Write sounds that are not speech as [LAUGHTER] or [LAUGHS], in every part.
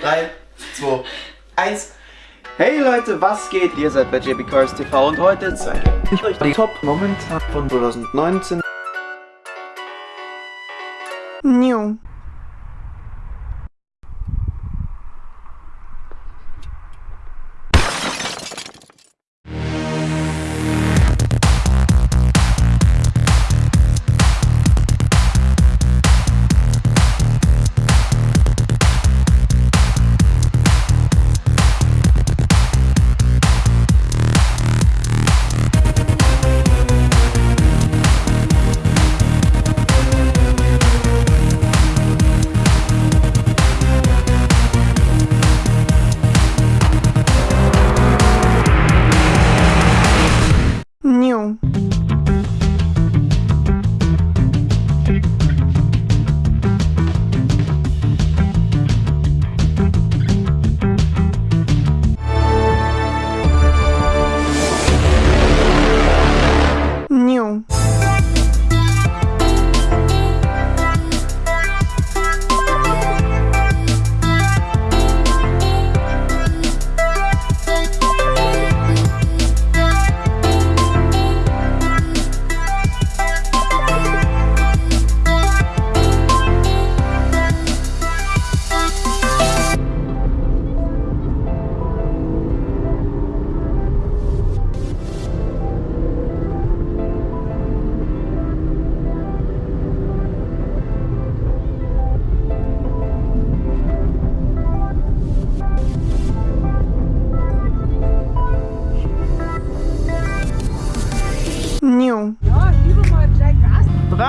3, 2, 1. Hey Leute, was geht? Ihr seid bei JB Cars TV und heute zeige ich euch die Top momentan von 2019. New.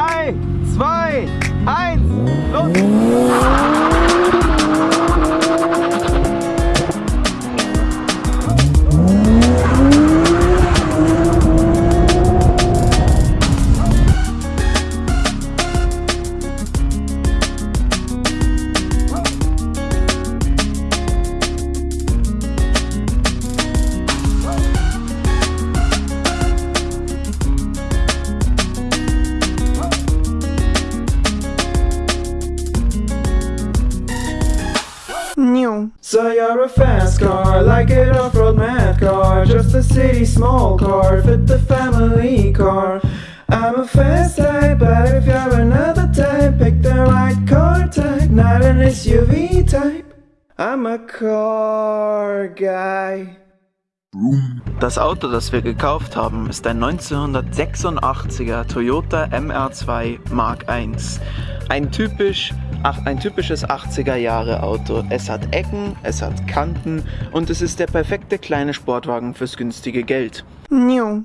3, 2, 1, los! So you're a fast car, like an off-road mad car. Just a city small car, fit the family car. I'm a fast type, but if you're another type Pick the right car type, not an SUV type. I'm a car guy. Das Auto, das wir gekauft haben, ist ein 1986er Toyota MR2 Mark I. Ein, typisch, ein typisches 80er Jahre Auto. Es hat Ecken, es hat Kanten und es ist der perfekte kleine Sportwagen fürs günstige Geld. New.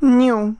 New.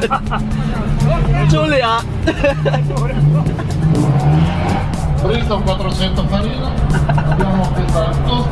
[LAUGHS] Giulia! Presto 400 farina, abbiamo pesato.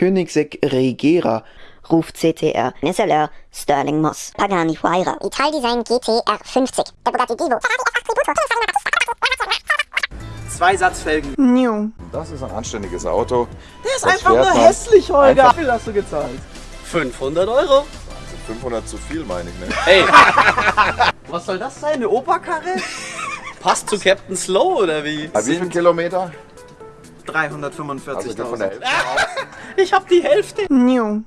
Königsegg Regera. Ruf CTR, SLR, Sterling Moss, Pagani Huayra, Italdesign GTR 50, der Bugatti Divo, Zwei Satzfelgen. New. Das ist ein anständiges Auto. Der ist Das einfach nur man hässlich, Holger. einfach- Wie viel hast du gezahlt? 500 Euro. 500 zu viel, meine ich, ne? Ey. [LAUGHS] Was soll das sein? Eine Operkarre? [LAUGHS] Passt zu Captain Slow oder wie? Bei wie viel Kilometer? 345.000. Also ich hab die Hälfte. Nio.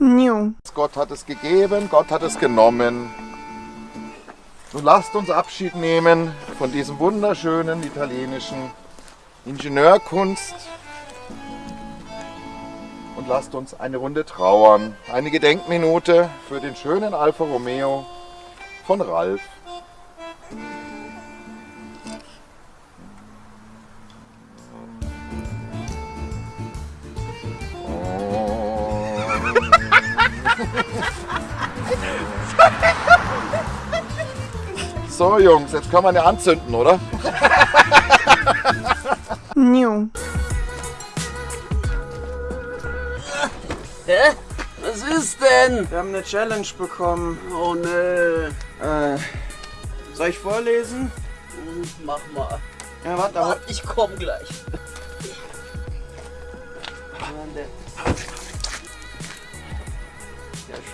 New. Gott hat es gegeben, Gott hat es genommen. Nun lasst uns Abschied nehmen von diesem wunderschönen italienischen Ingenieurkunst und lasst uns eine Runde trauern. Eine Gedenkminute für den schönen Alfa Romeo von Ralf. So Jungs, jetzt können wir eine anzünden, oder? New. Hä? Was ist denn? Wir haben eine Challenge bekommen. Oh ne. Äh, soll ich vorlesen? Mach mal. Ja, warte, aber Warte, ich komm gleich.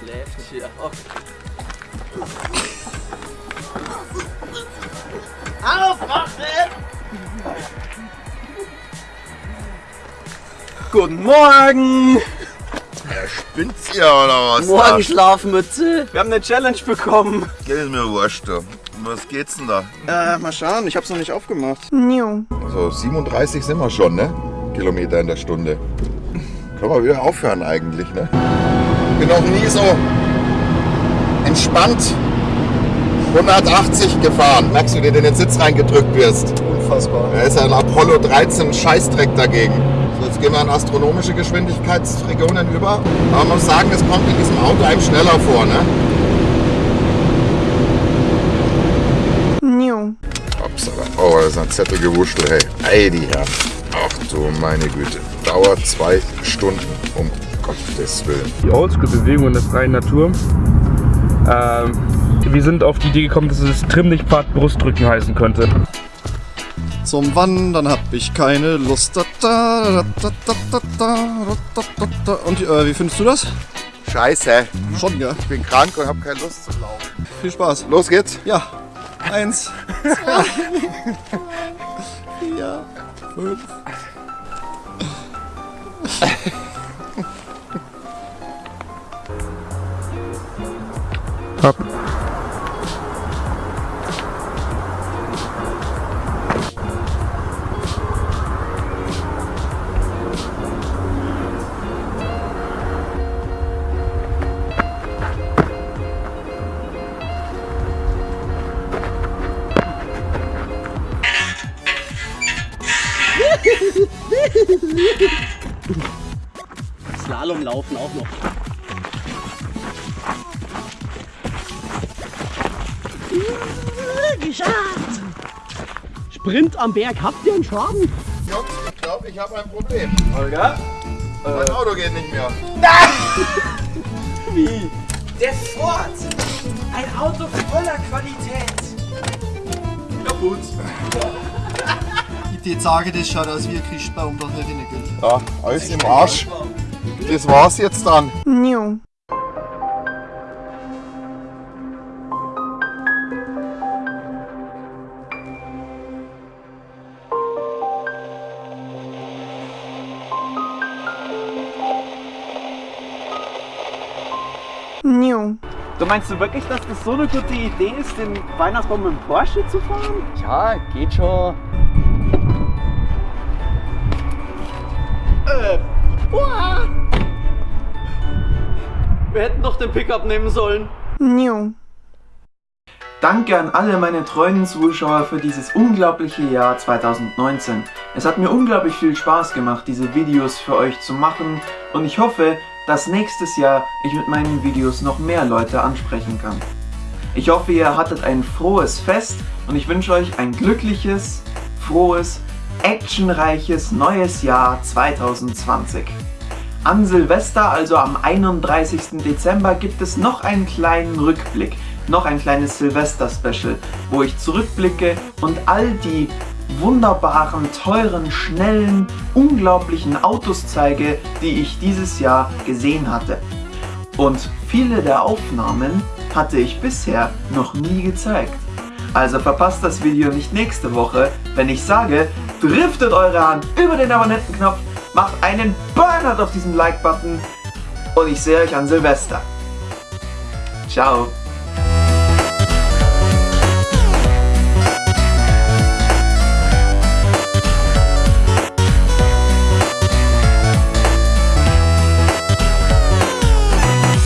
Schläft hier. Okay. Aufwachen! Guten Morgen! Spinnt's ihr oder was? Morgen Schlafmütze. Wir haben eine Challenge bekommen. Geht ist mir wurscht. du. Um Was geht's denn da? Äh, mal schauen, ich hab's noch nicht aufgemacht. New. So 37 sind wir schon, ne? Kilometer in der Stunde. Können wir wieder aufhören eigentlich, ne? Bin noch nie so entspannt 180 gefahren. Merkst du, dir in den Sitz reingedrückt wirst? Unfassbar. Da ist ein Apollo 13 Scheißdreck dagegen. So, jetzt gehen wir in astronomische Geschwindigkeitsregionen über. Aber man muss sagen, es kommt in diesem Auto einem schneller vor, ne? New. Upsala. Oh, das ist ein Zettelgewuschel, hey. Ey, die Herren. Ach du meine Güte. Dauert zwei Stunden, um Gottes Willen. Die Oldschool-Bewegung in der freien Natur. Ähm, wir sind auf die Idee gekommen, dass es Trimmlichtpfad Brustdrücken heißen könnte. Zum Wandern hab ich keine Lust. Und äh, wie findest du das? Scheiße. Schon, ja. Ich bin krank und hab keine Lust zum Laufen. Viel Spaß. Los geht's. Ja. Eins, zwei, [LAUGHS] vier, fünf. Slalom laufen auch noch. Geschafft! Sprint am Berg, habt ihr einen Schaden? Jungs, ich glaube, ich habe ein Problem. Holger? Mein Auto geht nicht mehr. [LAUGHS] Wie? Der Ford! Ein Auto voller Qualität! Kaputt. Ich dir sage, das schaut aus wie ein Christbaum, da hätte ich nicht Geld. Ja, alles im Arsch. Das war's jetzt dann. New. New. Du meinst du wirklich, dass das so eine gute Idee ist, den Weihnachtsbaum mit dem Porsche zu fahren? Ja, geht schon. Uah. Wir hätten doch den Pickup nehmen sollen. New. Danke an alle meine treuen Zuschauer für dieses unglaubliche Jahr 2019. Es hat mir unglaublich viel Spaß gemacht, diese Videos für euch zu machen und ich hoffe, dass nächstes Jahr ich mit meinen Videos noch mehr Leute ansprechen kann. Ich hoffe, ihr hattet ein frohes Fest und ich wünsche euch ein glückliches, frohes, actionreiches neues Jahr 2020. An Silvester, also am 31. Dezember, gibt es noch einen kleinen Rückblick, noch ein kleines Silvester-Special, wo ich zurückblicke und all die wunderbaren, teuren, schnellen, unglaublichen Autos zeige, die ich dieses Jahr gesehen hatte. Und viele der Aufnahmen hatte ich bisher noch nie gezeigt. Also verpasst das Video nicht nächste Woche, wenn ich sage, driftet eure Hand über den Abonnentenknopf, macht einen Burnout auf diesen Like-Button und ich sehe euch an Silvester. Ciao.